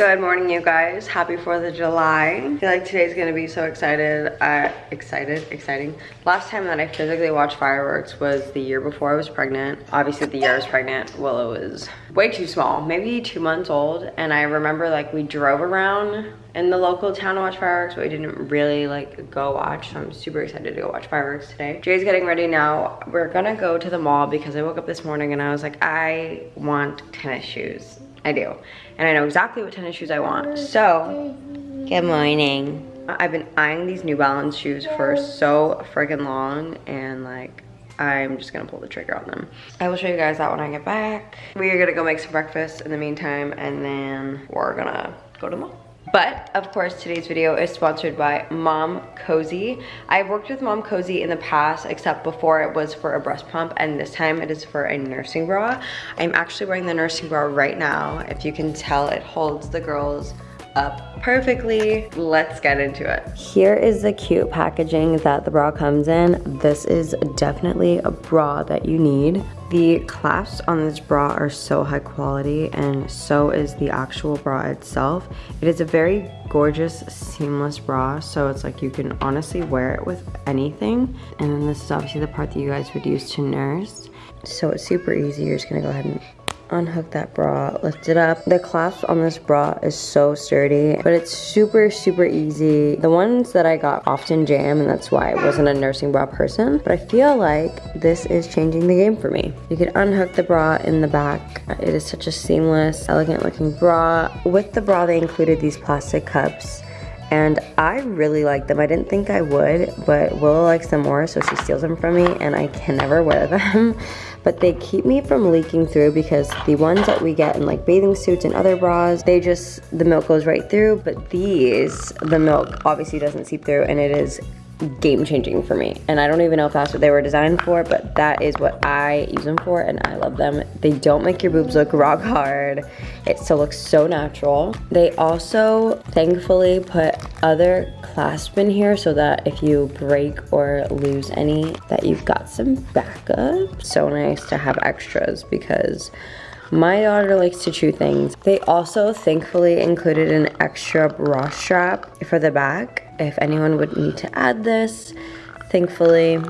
Good morning, you guys. Happy 4th of July. I feel like today's gonna be so excited. Uh, excited, exciting. Last time that I physically watched fireworks was the year before I was pregnant. Obviously, the year I was pregnant, Willow was way too small, maybe two months old. And I remember like we drove around in the local town to watch fireworks, but we didn't really like go watch. So I'm super excited to go watch fireworks today. Jay's getting ready now. We're gonna go to the mall because I woke up this morning and I was like, I want tennis shoes. I do. And I know exactly what tennis shoes I want. So, good morning. I've been eyeing these New Balance shoes for so freaking long and like I'm just gonna pull the trigger on them. I will show you guys that when I get back. We are gonna go make some breakfast in the meantime and then we're gonna go to the mall. But of course, today's video is sponsored by Mom Cozy. I've worked with Momcozy in the past, except before it was for a breast pump, and this time it is for a nursing bra. I'm actually wearing the nursing bra right now. If you can tell, it holds the girls up perfectly. Let's get into it. Here is the cute packaging that the bra comes in. This is definitely a bra that you need. The clasps on this bra are so high quality and so is the actual bra itself. It is a very gorgeous seamless bra so it's like you can honestly wear it with anything. And then this is obviously the part that you guys would use to nurse. So it's super easy. You're just gonna go ahead and unhook that bra, lift it up. The clasp on this bra is so sturdy, but it's super, super easy. The ones that I got often jam, and that's why I wasn't a nursing bra person, but I feel like this is changing the game for me. You can unhook the bra in the back. It is such a seamless, elegant looking bra. With the bra, they included these plastic cups and I really like them. I didn't think I would, but Willow likes them more, so she steals them from me, and I can never wear them. but they keep me from leaking through because the ones that we get in like bathing suits and other bras, they just, the milk goes right through, but these, the milk obviously doesn't seep through, and it is game changing for me. And I don't even know if that's what they were designed for, but that is what I use them for and I love them. They don't make your boobs look rock hard. It still looks so natural. They also thankfully put other clasp in here so that if you break or lose any that you've got some backup. So nice to have extras because my daughter likes to chew things. They also thankfully included an extra bra strap for the back if anyone would need to add this. Thankfully,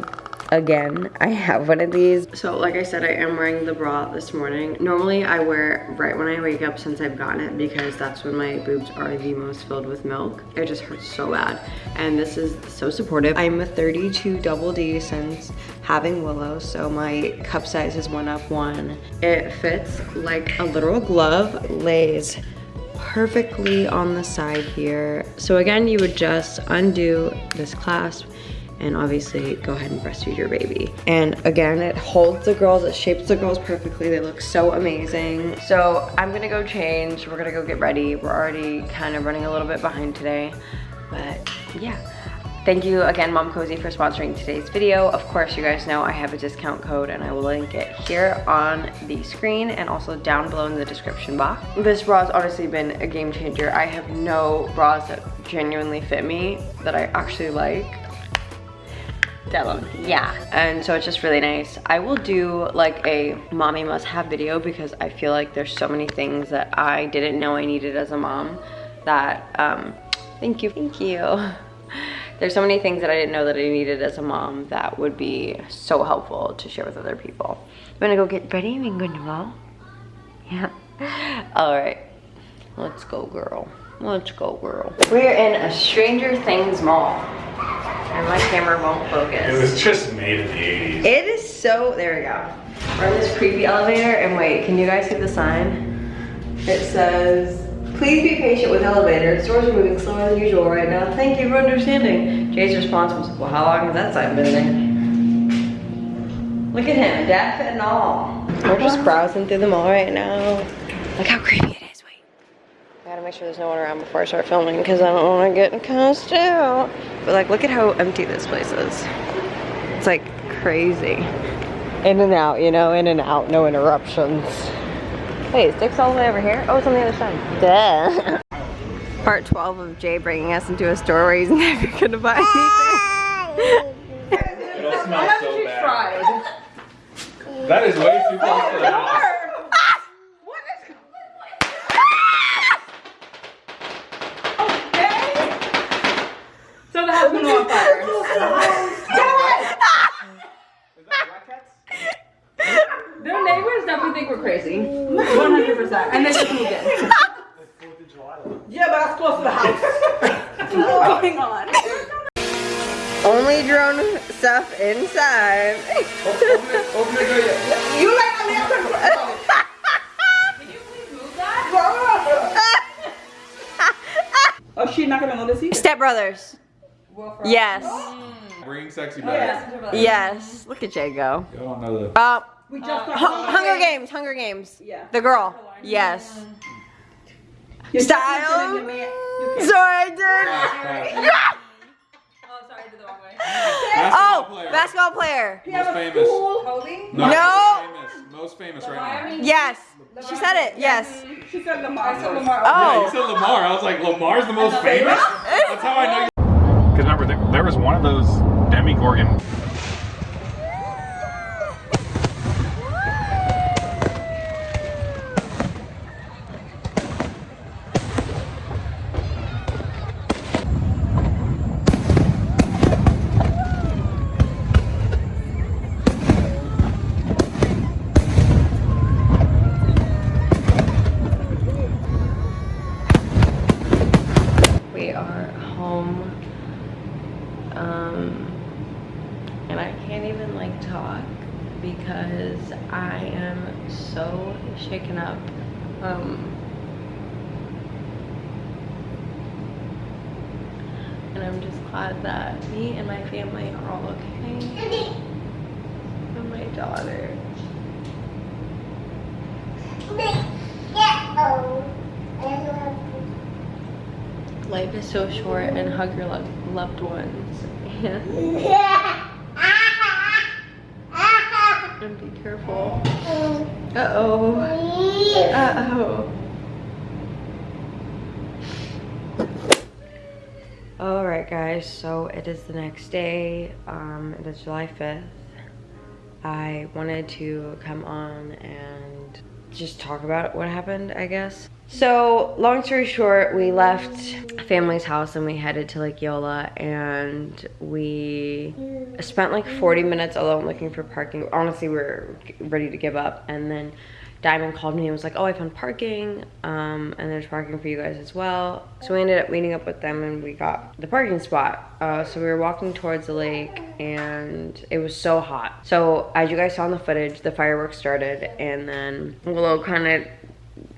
again i have one of these. So like i said i am wearing the bra this morning. Normally i wear it right when i wake up since i've gotten it because that's when my boobs are the most filled with milk. It just hurts so bad. And this is so supportive. I'm a 32 double d since having willow so my cup size is one up one. It fits like a literal glove lays perfectly on the side here so again you would just undo this clasp and obviously go ahead and breastfeed your baby. And again, it holds the girls, it shapes the girls perfectly. They look so amazing. So I'm gonna go change. We're gonna go get ready. We're already kind of running a little bit behind today, but yeah. Thank you again, Momcozy, for sponsoring today's video. Of course, you guys know I have a discount code and I will link it here on the screen and also down below in the description box. This bra has honestly been a game changer. I have no bras that genuinely fit me that I actually like. Devon, yeah. And so it's just really nice. I will do like a mommy must have video because I feel like there's so many things that I didn't know I needed as a mom that, um, thank you, thank you. There's so many things that I didn't know that I needed as a mom that would be so helpful to share with other people. I'm gonna go get ready and go to the mall. Yeah. All right, let's go girl. Let's go girl. We're in a Stranger Things mall. And my camera won't focus. It was just made in the 80s. It is so, there we go. We're in this creepy elevator and wait, can you guys see the sign? It says, please be patient with elevators. Doors are moving slower than usual right now. Thank you for understanding. Jay's response was, well, how long has that sign been there? Look at him, deaf and all. We're just browsing through the mall right now. Look how creepy it is wait. I gotta make sure there's no one around before I start filming because I don't want to get cussed out. But like, look at how empty this place is. It's like crazy. In and out, you know, in and out, no interruptions. Wait, it sticks all the way over here? Oh, it's on the other side. Duh. Part 12 of Jay bringing us into a store where he's never gonna buy anything. It'll smell so bad. That is way too close to the house. Their neighbors definitely think we're crazy that, and then just moved in. Yeah, but that's close to the house. What's going on? Only drone stuff inside. Open it, open it, go yet. You like a little control. Oh, she's not gonna notice either. Step Brothers. Yes. Bring sexy Yes. back. Yes. Look at Jay go. Y'all don't know the. Uh, We uh, just Hu- Hunger Games. Hunger Games. Yeah. The girl. Yes. You Style. You can- Sorry, I did. Pass, Oh, sorry, I did the wrong way. pass. Oh, Basketball player. basketball player. You Most famous. school. Kobe? No. No. Most famous. Most famous right now. Yes. She said it. Yes. Mm, she said Lamar. I said first. Lamar. Yeah, you Oh. said Lamar. I was like, Lamar's the most famous? That's how I know you. Because remember, there, there was one of those Demogorgon. We are home. Um, and I can't even like talk because I am so shaken up. Um, and I'm just glad that me and my family are all okay. And my daughter. Life is so short and hug your lo- loved ones. And, and be careful. Uh-oh. Uh-oh. Alright guys, so it is the next day. Um, it is July 5th. I wanted to come on and just talk about what happened, I guess. So, long story short, we left family's house and we headed to Lake Yola and we spent like 40 minutes alone looking for parking. Honestly, we were ready to give up. And then Diamond called me and was like, oh, I found parking um, and there's parking for you guys as well. So we ended up meeting up with them and we got the parking spot. Uh, so we were walking towards the lake and it was so hot. So as you guys saw in the footage, the fireworks started and then Willow kind of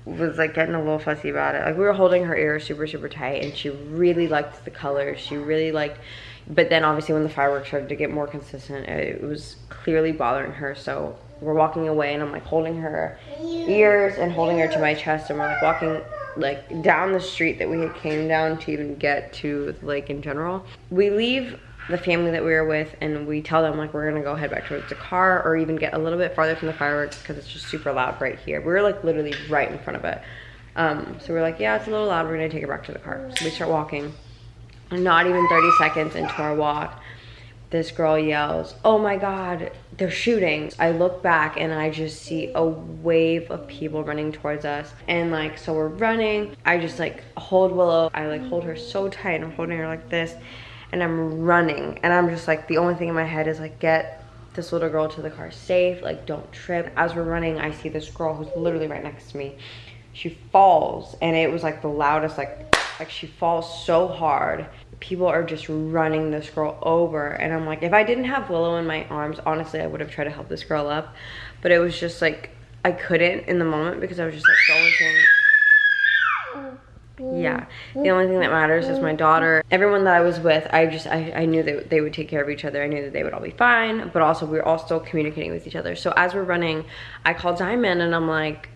was like getting a little fussy about it. Like we were holding her ear super, super tight and she really liked the colors. She really liked, but then obviously when the fireworks started to get more consistent, it was clearly bothering her. So we're walking away and I'm like holding her ears and holding her to my chest and we're like walking like down the street that we came down to even get to the lake in general. We leave the family that we were with and we tell them like we're gonna go head back towards the car or even get a little bit farther from the fireworks because it's just super loud right here. We were like literally right in front of it. Um, so we're like, yeah, it's a little loud. We're gonna take it back to the car. So we start walking. Not even 30 seconds into our walk, this girl yells, oh my God, they're shooting. I look back and I just see a wave of people running towards us. And like, so we're running. I just like hold Willow. I like hold her so tight. I'm holding her like this and I'm running. And I'm just like, the only thing in my head is like, get this little girl to the car safe. Like, don't trip. As we're running, I see this girl who's literally right next to me. She falls and it was like the loudest, like, like she falls so hard people are just running this girl over and i'm like if i didn't have willow in my arms honestly i would have tried to help this girl up but it was just like i couldn't in the moment because i was just like the only thing yeah. The only thing that matters is my daughter. Everyone that i was with i just i, I knew that they would take care of each other. I knew that they would all be fine but also we are all still communicating with each other. So as we're running i called diamond and i'm like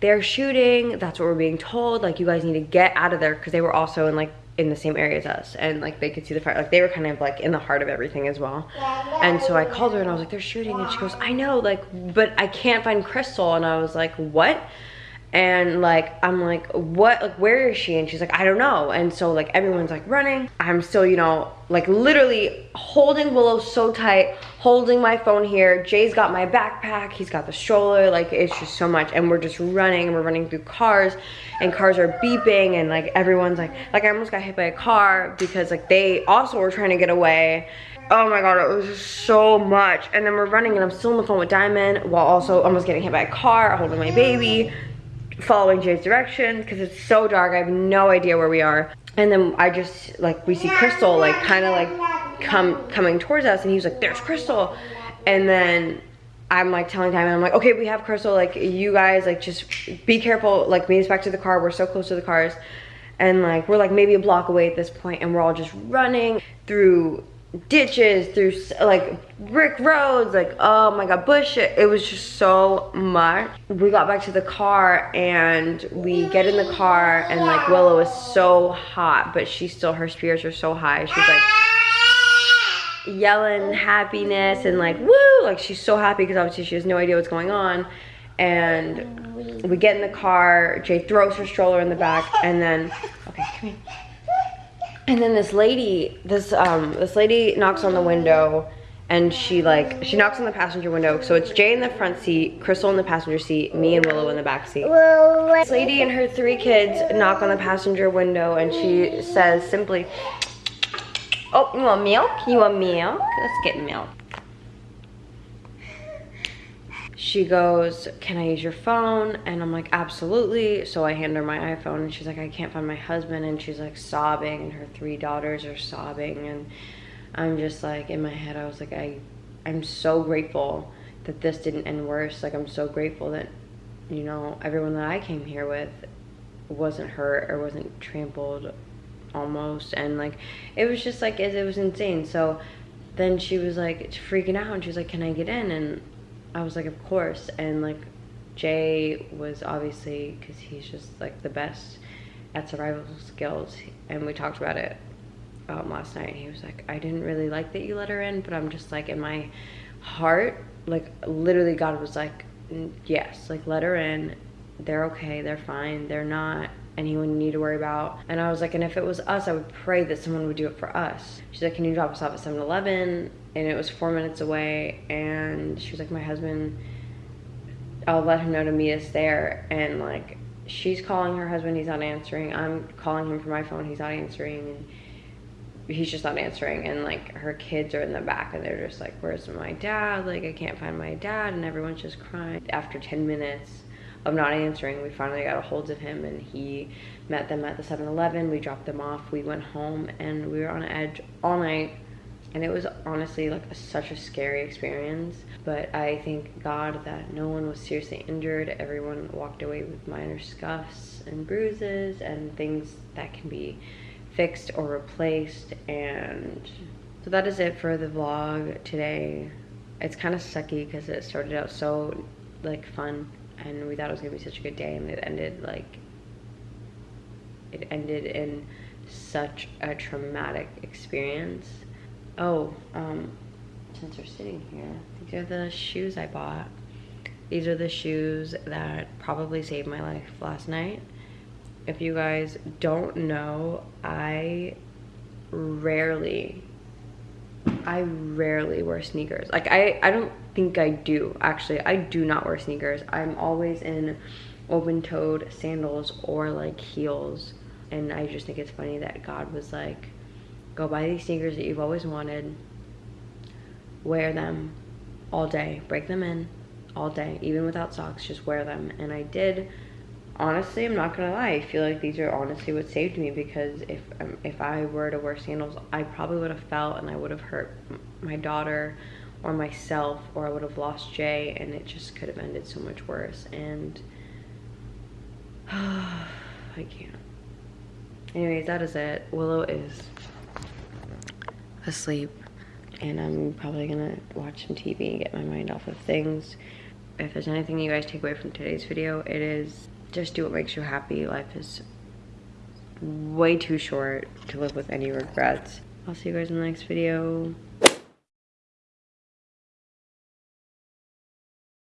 they're shooting. That's what we're being told. Like you guys need to get out of there because they were also in like in the same area as us and like they could see the fire like they were kind of like in the heart of everything as well. And so i called her and i was like they're shooting and she goes i know like but i can't find crystal and i was like what and like i'm like what like where is she? And she's like i don't know. And so like everyone's like running. I'm still you know like literally holding willow so tight holding my phone here. Jay's got my backpack. He's got the stroller. Like it's just so much. And we're just running and we're running through cars. And cars are beeping. And like everyone's like like i almost got hit by a car because like they also were trying to get away. Oh my god it was so much. And then we're running and i'm still on the phone with diamond while also almost getting hit by a car holding my baby following Jay's directions because it's so dark. I have no idea where we are. And then I just like we see Crystal like kind of like come coming towards us, and he was like, "There's Crystal," and then I'm like telling Diamond, I'm like, "Okay, we have Crystal. Like you guys like just be careful. Like meet us back to the car. We're so close to the cars." And like we're like maybe a block away at this point, and we're all just running through ditches through like brick roads like oh my god bush it was just so much. We got back to the car and we get in the car and like willow is so hot but she still her spirits are so high. She's like yelling happiness and like woo like she's so happy because obviously she has no idea what's going on. And we get in the car jay throws her stroller in the back and then okay come here and then this lady, this um, this lady knocks on the window, and she like she knocks on the passenger window. So it's Jay in the front seat, Crystal in the passenger seat, me and Willow in the back seat. This lady and her three kids knock on the passenger window, and she says simply, "Oh, you want milk? You want milk? Let's get milk." She goes, Can I use your phone? And I'm like, Absolutely. So I hand her my iPhone and she's like, I can't find my husband. And she's like sobbing, and her three daughters are sobbing. And I'm just like, in my head, I was like, I, I'm so grateful that this didn't end worse. Like, I'm so grateful that, you know, everyone that I came here with wasn't hurt or wasn't trampled almost. And like, it was just like, it, it was insane. So then she was like freaking out and she was like, Can I get in? And I was like, of course. And like, Jay was obviously, because he's just like the best at survival skills. And we talked about it um, last night. And he was like, I didn't really like that you let her in, but I'm just like, in my heart, like, literally, God was like, yes, like, let her in. They're okay. They're fine. They're not anyone you need to worry about. And I was like, and if it was us, I would pray that someone would do it for us. She's like, can you drop us off at 7 Eleven? And it was four minutes away. And she was like, my husband, I'll let him know to meet us there. And like, she's calling her husband, he's not answering. I'm calling him from my phone, he's not answering. And he's just not answering. And like, her kids are in the back and they're just like, where's my dad? Like, I can't find my dad. And everyone's just crying. After 10 minutes, of not answering, we finally got a hold of him and he met them at the 7-Eleven. We dropped them off. We went home and we were on edge all night. And it was honestly like a, such a scary experience. But I thank God that no one was seriously injured. Everyone walked away with minor scuffs and bruises and things that can be fixed or replaced. And so that is it for the vlog today. It's kind of sucky because it started out so like fun and we thought it was gonna be such a good day and it ended like it ended in such a traumatic experience. Oh um since we're sitting here these are the shoes i bought. These are the shoes that probably saved my life last night. If you guys don't know i rarely I rarely wear sneakers. Like I, I don't think I do actually. I do not wear sneakers. I'm always in open-toed sandals or like heels. And I just think it's funny that God was like, go buy these sneakers that you've always wanted, wear them all day, break them in all day, even without socks, just wear them. And I did honestly, I'm not gonna lie. I feel like these are honestly what saved me because if um, if I were to wear sandals, I probably would have fell and I would have hurt my daughter or myself, or I would have lost Jay, and it just could have ended so much worse. And I can't. Anyways, that is it. Willow is asleep, and I'm probably gonna watch some TV and get my mind off of things. If there's anything you guys take away from today's video, it is just do what makes you happy. Life is way too short to live with any regrets. I'll see you guys in the next video.